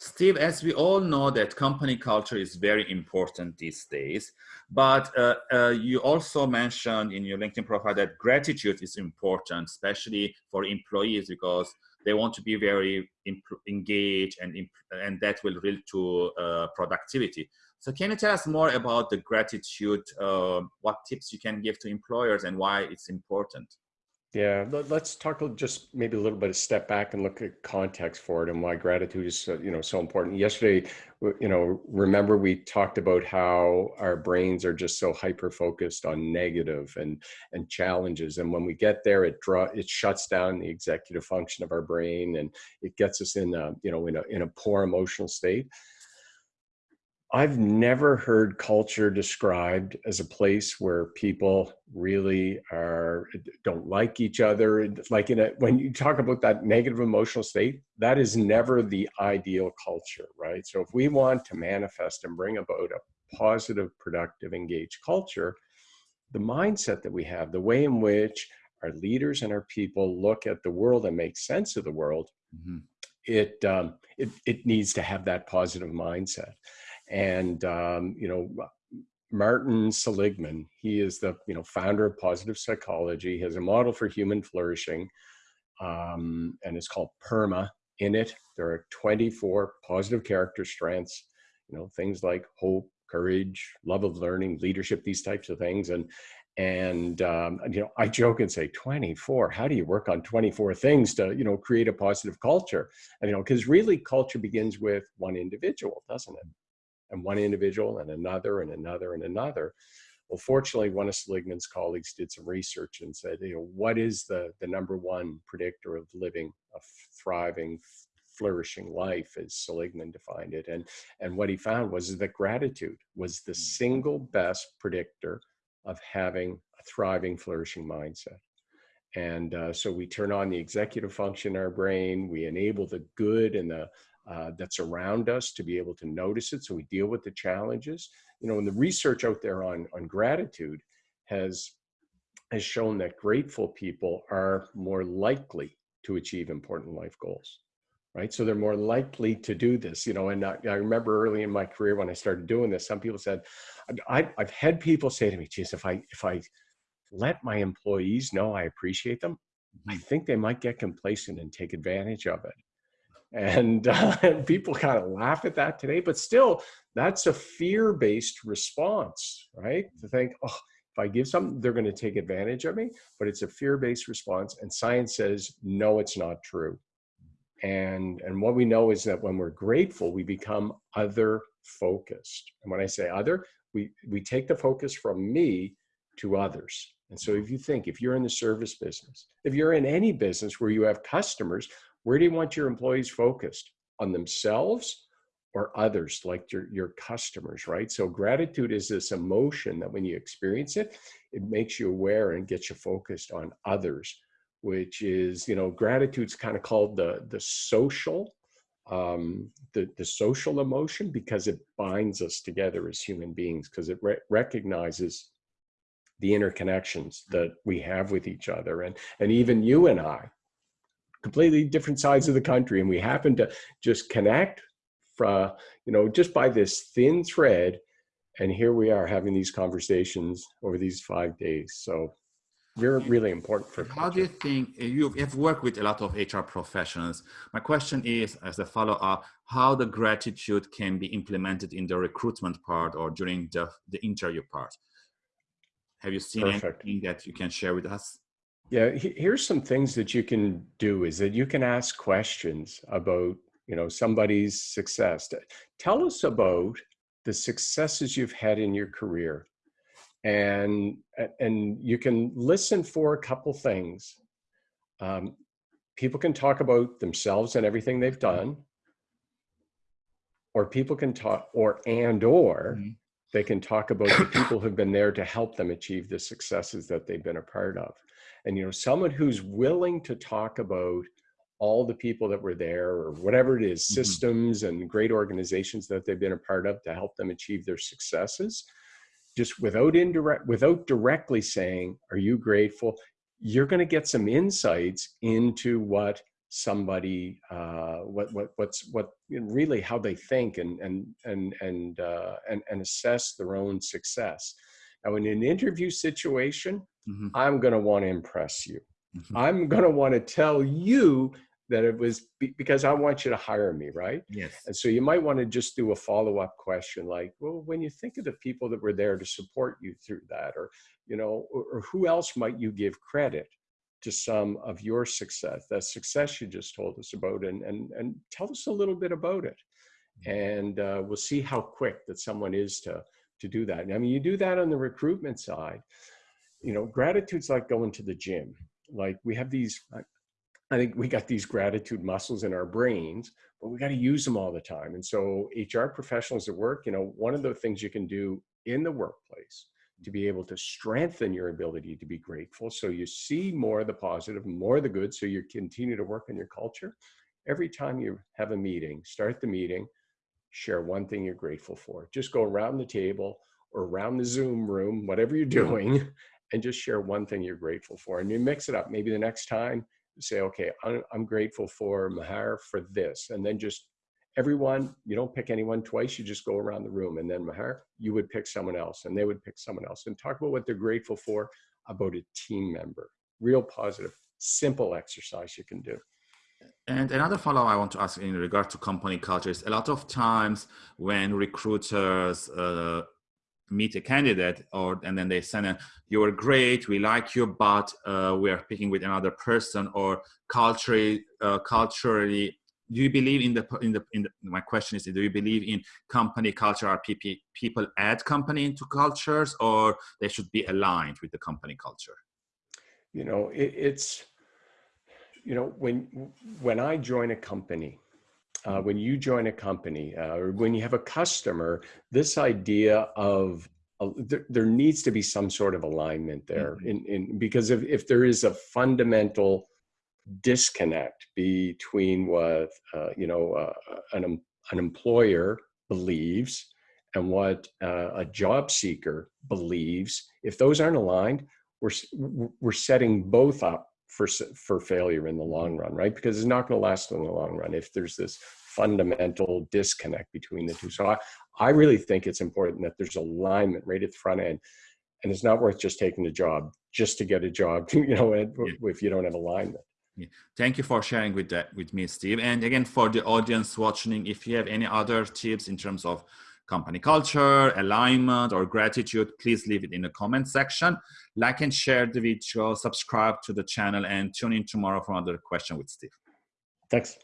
Steve, as we all know that company culture is very important these days, but uh, uh, you also mentioned in your LinkedIn profile that gratitude is important, especially for employees because they want to be very engaged and, and that will lead to uh, productivity. So can you tell us more about the gratitude, uh, what tips you can give to employers and why it's important? Yeah, let's talk just maybe a little bit of step back and look at context for it and why gratitude is you know so important. Yesterday, you know, remember we talked about how our brains are just so hyper focused on negative and and challenges, and when we get there, it draw it shuts down the executive function of our brain and it gets us in a you know in a in a poor emotional state. I've never heard culture described as a place where people really are don't like each other. Like in a when you talk about that negative emotional state, that is never the ideal culture, right? So if we want to manifest and bring about a positive, productive, engaged culture, the mindset that we have, the way in which our leaders and our people look at the world and make sense of the world, mm -hmm. it, um, it it needs to have that positive mindset. And, um, you know, Martin Seligman, he is the, you know, founder of positive psychology, has a model for human flourishing, um, and it's called PERMA. In it, there are 24 positive character strengths, you know, things like hope, courage, love of learning, leadership, these types of things. And, and um, you know, I joke and say 24, how do you work on 24 things to, you know, create a positive culture? And, you know, because really culture begins with one individual, doesn't it? And one individual and another and another and another. Well, fortunately, one of Seligman's colleagues did some research and said, you know, what is the, the number one predictor of living a thriving, flourishing life as Seligman defined it. And, and what he found was that gratitude was the mm. single best predictor of having a thriving, flourishing mindset. And uh, so we turn on the executive function in our brain, we enable the good and the uh, that's around us to be able to notice it so we deal with the challenges. You know, and the research out there on, on gratitude has, has shown that grateful people are more likely to achieve important life goals, right? So they're more likely to do this, you know, and I, I remember early in my career when I started doing this, some people said, I, I've had people say to me, geez, if I, if I let my employees know I appreciate them, I mm-hmm. think they might get complacent and take advantage of it and, uh, people kind of laugh at that today but still that's a fear-based response right? To think oh if i give something they're going to take advantage of me. But it's a fear-based response and science says no it's not true. And and what we know is that when we're grateful we become other focused and when i say other we we take the focus from me to others. And so if you think if you're in the service business if you're in any business where you have customers where do you want your employees focused? On themselves or others, like your, your customers, right? So gratitude is this emotion that when you experience it, it makes you aware and gets you focused on others, which is, you know, gratitude's kind of called the, the social, um, the, the social emotion because it binds us together as human beings because it re recognizes the interconnections that we have with each other. And, and even you and I, completely different sides of the country and we happen to just connect from you know just by this thin thread and here we are having these conversations over these five days. So we're really important for how do you think eh, you have worked with a lot of hr professionals. My question is as a follow-up how the gratitude can be implemented in the recruitment part or during the, the interview part? Have you seen Perfect. anything that you can share with us yeah, here's some things that you can do is that you can ask questions about, you know, somebody's success. Tell us about the successes you've had in your career. And, and you can listen for a couple things. Um, people can talk about themselves and everything they've done, or people can talk, or and or mm -hmm. they can talk about the people who've been there to help them achieve the successes that they've been a part of and you know someone who's willing to talk about all the people that were there or whatever it is, mm -hmm. systems and great organizations that they've been a part of to help them achieve their successes just without indirect without directly saying are you grateful you're going to get some insights into what somebody uh, what what what's what really how they think and and and and uh, and, and assess their own success. Now, in an interview situation, mm-hmm. I'm going to want to impress you. Mm-hmm. I'm going to want to tell you that it was be- because I want you to hire me, right? Yes. And so you might want to just do a follow up question like, well, when you think of the people that were there to support you through that, or, you know, or, or who else might you give credit? to some of your success, that success you just told us about, and and and tell us a little bit about it, mm-hmm. and uh, we'll see how quick that someone is to to do that. I mean, you do that on the recruitment side. You know, gratitude's like going to the gym. Like we have these I think we got these gratitude muscles in our brains, but we got to use them all the time. And so, HR professionals at work, you know, one of the things you can do in the workplace to be able to strengthen your ability to be grateful so you see more of the positive, more of the good, so you continue to work on your culture. Every time you have a meeting, start the meeting, share one thing you're grateful for. Just go around the table or around the Zoom room, whatever you're doing, and just share one thing you're grateful for. And you mix it up. Maybe the next time say, okay, I'm, grateful for Mahar for this. And then just everyone, you don't pick anyone twice, you just go around the room. And then Mahar, you would pick someone else and they would pick someone else and talk about what they're grateful for about a team member. Real positive, simple exercise you can do. And another follow I want to ask in regard to company culture is a lot of times when recruiters uh, meet a candidate or and then they send a you're great we like you but uh, we are picking with another person or culturally uh, culturally do you believe in the in the in the, my question is do you believe in company culture? Are people people add company into cultures or they should be aligned with the company culture? You know it, it's you know when when i join a company uh, when you join a company uh, or when you have a customer, this idea of uh, there, there, needs to be some sort of alignment there mm-hmm. in, in because if, if there is a fundamental disconnect between what uh, you know uh, an, an employer believes and what uh, a job seeker believes if those aren't aligned we're we're setting both up for for failure in the long run, right? Because it's not going to last in the long run if there's this fundamental disconnect between the two. So I, I really think it's important that there's alignment right at the front end, and it's not worth just taking a job just to get a job. You know, if you don't have alignment. Yeah. Thank you for sharing with that with me, Steve. And again, for the audience watching, if you have any other tips in terms of company culture, alignment, or gratitude, please leave it in the comment section. Like and share the video, subscribe to the channel, and tune in tomorrow for another question with Steve. Thanks.